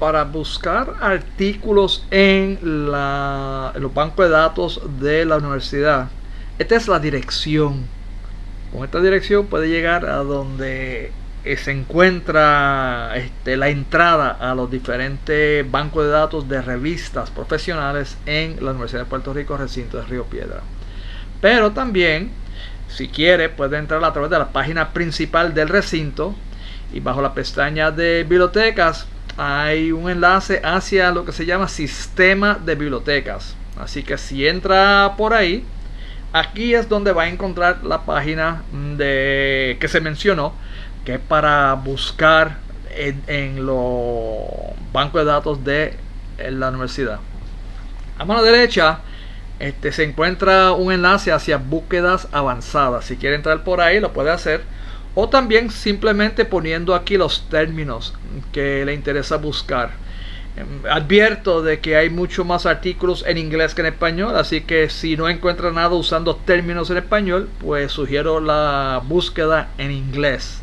para buscar artículos en, los bancos de datos de la universidad. Esta es la dirección. Con esta dirección puede llegar a donde se encuentra este, la entrada a los diferentes bancos de datos de revistas profesionales en la Universidad de Puerto Rico, recinto de Río Piedra. Pero también, si quiere, puede entrar a través de la página principal del recinto y bajo la pestaña de bibliotecas hay un enlace hacia lo que se llama sistema de bibliotecas. Así que si entra por ahí, aquí es donde va a encontrar la página de que se mencionó que es para buscar en, los bancos de datos de la universidad. A mano derecha este, se encuentra un enlace hacia búsquedas avanzadas. Si quiere entrar por ahí lo puede hacer. O también simplemente poniendo aquí los términos que le interesa buscar. Em, advierto de que hay mucho más artículos en inglés que en español, así que si no encuentra nada usando términos en español, pues sugiero la búsqueda en inglés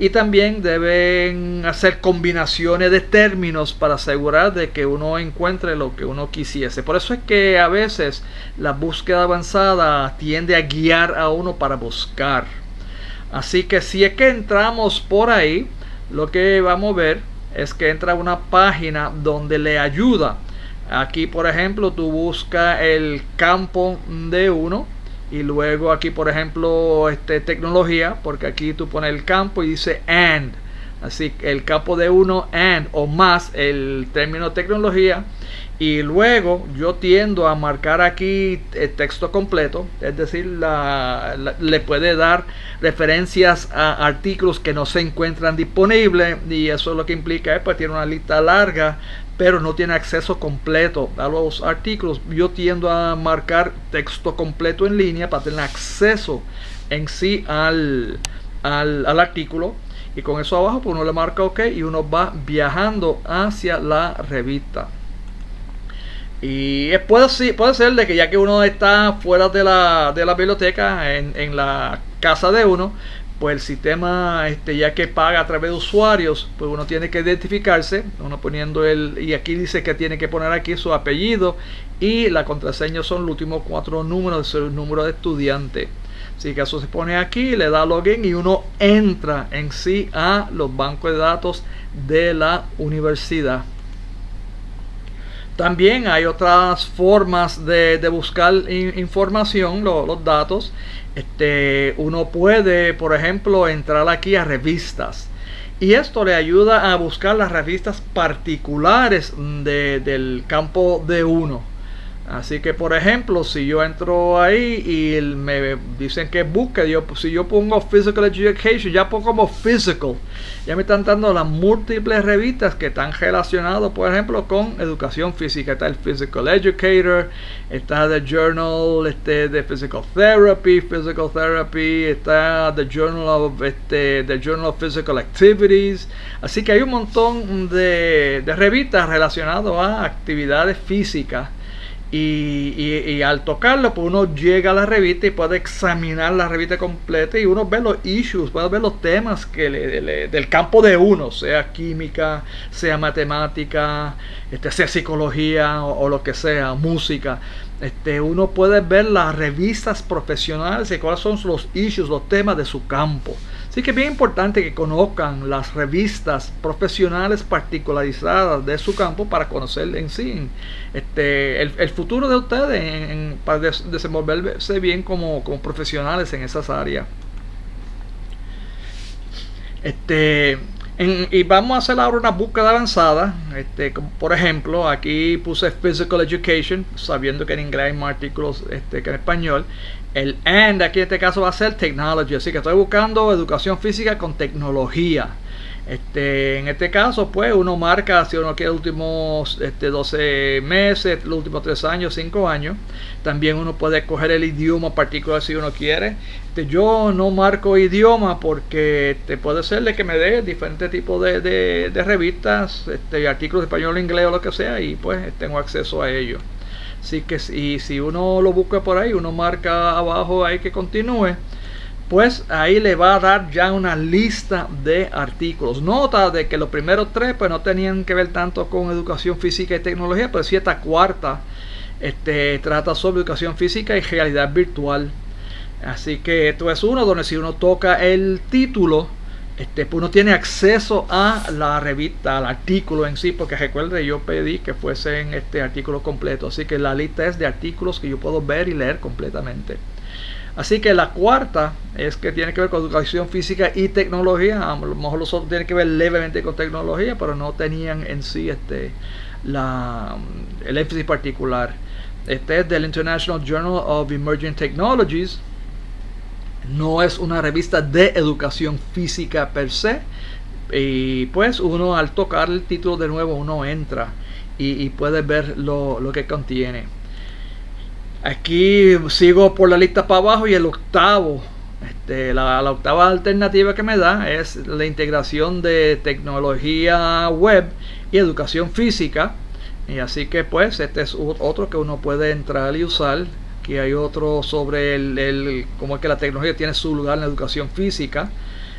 y también deben hacer combinaciones de términos para asegurar de que uno encuentre lo que uno quisiese. Por eso es que a veces la búsqueda avanzada tiende a guiar a uno para buscar. Así que si es que entramos por ahí, lo que vamos a ver es que entra una página donde le ayuda. Aquí, por ejemplo, tú buscas el campo de uno y luego aquí por ejemplo este tecnología porque aquí tú pones el campo y dice and así el campo de uno and o más el término tecnología y luego yo tiendo a marcar aquí el texto completo es decir le puede dar referencias a artículos que no se encuentran disponibles y eso es lo que implica es pues tiene una lista larga pero no tiene acceso completo a los artículos. Yo tiendo a marcar texto completo en línea para tener acceso en sí al, al, artículo. Y con eso abajo pues uno le marca OK y uno va viajando hacia la revista. Y puede, puede ser de que ya que uno está fuera de la, de la biblioteca, en, en la casa de uno, pues el sistema este ya que paga a través de usuarios pues uno tiene que identificarse uno poniendo el y aquí dice que tiene que poner aquí su apellido y la contraseña son los últimos cuatro números de su número de estudiante así que eso se pone aquí le da login y uno entra en sí a los bancos de datos de la universidad también hay otras formas de, buscar información, los datos. Este, uno puede, por ejemplo, entrar aquí a revistas. Y esto le ayuda a buscar las revistas particulares del campo de uno. Así que por ejemplo, si yo entro ahí y me dicen que busque, yo, si yo pongo Physical Education, ya pongo como Physical. Ya me están dando las múltiples revistas que están relacionadas, por ejemplo, con educación física. Está el Physical Educator, está The Journal este, de Physical Therapy, Physical Therapy, está The Journal of, este, The Journal of Physical Activities. Así que hay un montón de, de revistas relacionadas a actividades físicas y, al tocarlo, pues uno llega a la revista y puede examinar la revista completa y uno ve los issues, puede ver los temas que del campo de uno, sea química, sea matemática, este, sea psicología o, lo que sea, música. Este, uno puede ver las revistas profesionales y cuáles son los issues, los temas de su campo. Así que es bien importante que conozcan las revistas profesionales particularizadas de su campo para conocer en sí este, el, futuro de ustedes para desenvolverse bien como, profesionales en esas áreas. Este, y vamos a hacer ahora una búsqueda avanzada. Este, por ejemplo, aquí puse Physical Education, sabiendo que en inglés hay más artículos este, que en español. El AND aquí en este caso va a ser Technology, así que estoy buscando educación física con tecnología. Este, en este caso, pues uno marca si uno quiere los últimos este, 12 meses, los últimos 3 años, 5 años. También uno puede escoger el idioma particular si uno quiere. Este, yo no marco idioma porque puede ser de que me dé diferentes tipos de, revistas, este, artículos de español, inglés o lo que sea, y pues tengo acceso a ellos. Así que si, si uno lo busca por ahí, uno marca abajo ahí que continúe, pues ahí le va a dar ya una lista de artículos. Nota de que los primeros tres pues no tenían que ver tanto con educación física y tecnología, pero sí esta cuarta este, trata sobre educación física y realidad virtual. Así que esto es uno donde si uno toca el título, este, pues uno tiene acceso a la revista, al artículo en sí, porque recuerde, yo pedí que fuesen este artículo completo. Así que la lista es de artículos que yo puedo ver y leer completamente. Así que la cuarta es que tiene que ver con educación física y tecnología. A lo mejor los otros tienen que ver levemente con tecnología, pero no tenían en sí este, el énfasis particular. Este es del International Journal of Emerging Technologies. No es una revista de educación física per se. Y pues uno al tocar el título de nuevo, uno entra y, puede ver lo, lo que contiene. Aquí sigo por la lista para abajo y el octavo, este, la, la, octava alternativa que me da es la integración de tecnología web y educación física. Y así que pues este es otro que uno puede entrar y usar. Aquí hay otro sobre el, cómo es que la tecnología tiene su lugar en la educación física.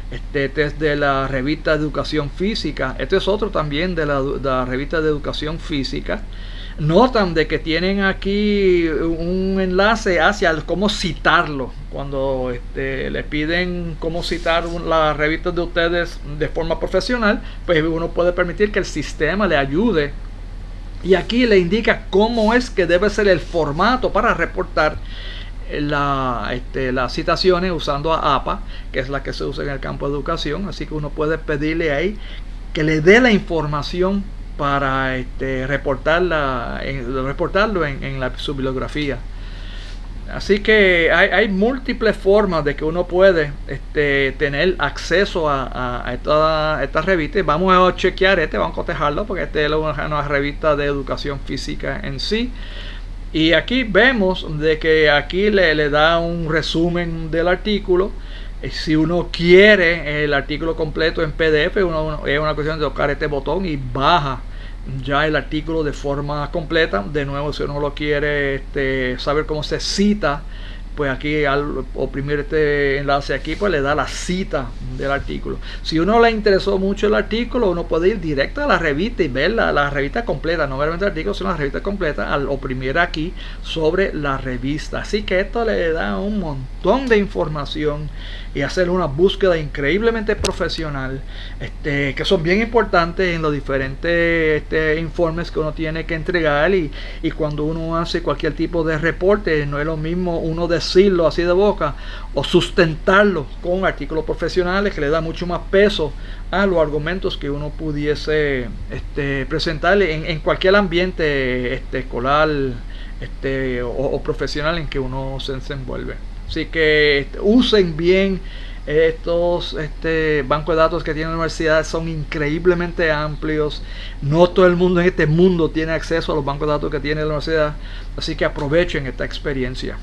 Este, este es de la revista de educación física. Este es otro también de la, de revista de educación física notan de que tienen aquí un enlace hacia cómo citarlo. Cuando este, le piden cómo citar las revistas de ustedes de forma profesional, pues uno puede permitir que el sistema le ayude. Y aquí le indica cómo es que debe ser el formato para reportar la, este, las citaciones usando a APA, que es la que se usa en el campo de educación. Así que uno puede pedirle ahí que le dé la información para este, reportarla, en, reportarlo en, la, su bibliografía. Así que hay, múltiples formas de que uno puede este, tener acceso a, a, esta, esta, revista. Vamos a chequear este, vamos a cotejarlo porque este es una, revista de educación física en sí. Y aquí vemos de que aquí le, da un resumen del artículo. Si uno quiere el artículo completo en PDF, uno, es una cuestión de tocar este botón y baja ya el artículo de forma completa. De nuevo, si uno lo quiere este, saber cómo se cita, pues aquí al oprimir este enlace aquí, pues le da la cita del artículo. Si uno le interesó mucho el artículo, uno puede ir directo a la revista y ver la, revista completa, no veramente el artículo, sino la revista completa, al oprimir aquí sobre la revista. Así que esto le da un montón de información y hacer una búsqueda increíblemente profesional, este, que son bien importantes en los diferentes este, informes que uno tiene que entregar y, y cuando uno hace cualquier tipo de reporte, no es lo mismo uno decirlo así de boca o sustentarlo con artículos profesionales que le da mucho más peso a los argumentos que uno pudiese este, presentarle en, en, cualquier ambiente este, escolar este, o, profesional en que uno se desenvuelve. Así que este, usen bien estos este, bancos de datos que tiene la universidad son increíblemente amplios. No todo el mundo en este mundo tiene acceso a los bancos de datos que tiene la universidad. Así que aprovechen esta experiencia.